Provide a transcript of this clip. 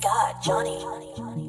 God, Johnny. johnny